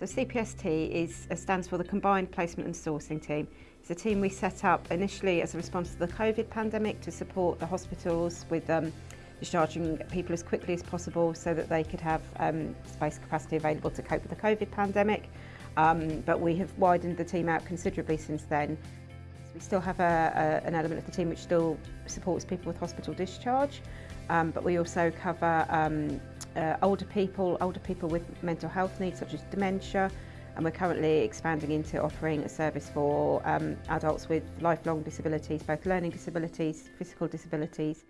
So CPST is, uh, stands for the Combined Placement and Sourcing Team. It's a team we set up initially as a response to the COVID pandemic to support the hospitals with um, discharging people as quickly as possible so that they could have um, space capacity available to cope with the COVID pandemic. Um, but we have widened the team out considerably since then. We still have a, a, an element of the team which still supports people with hospital discharge, um, but we also cover um, uh, older people, older people with mental health needs such as dementia, and we're currently expanding into offering a service for um, adults with lifelong disabilities, both learning disabilities, physical disabilities.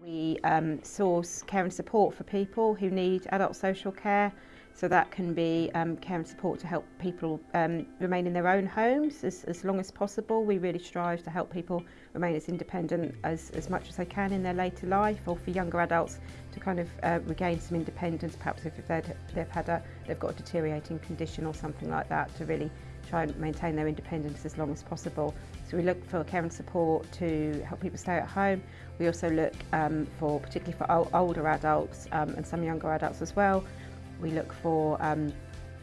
We um, source care and support for people who need adult social care, So that can be um, care and support to help people um, remain in their own homes as, as long as possible. We really strive to help people remain as independent as, as much as they can in their later life or for younger adults to kind of uh, regain some independence, perhaps if they've, they've had a, they've got a deteriorating condition or something like that to really try and maintain their independence as long as possible. So we look for care and support to help people stay at home. We also look um, for, particularly for older adults um, and some younger adults as well, we look for um,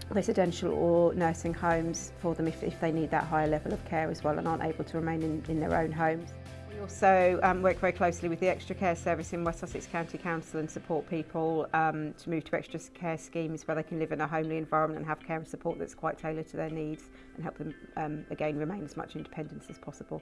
residential or nursing homes for them if, if they need that higher level of care as well and aren't able to remain in, in their own homes. We also um, work very closely with the Extra Care Service in West Sussex County Council and support people um, to move to extra care schemes where they can live in a homely environment and have care and support that's quite tailored to their needs and help them um, again remain as much independent as possible.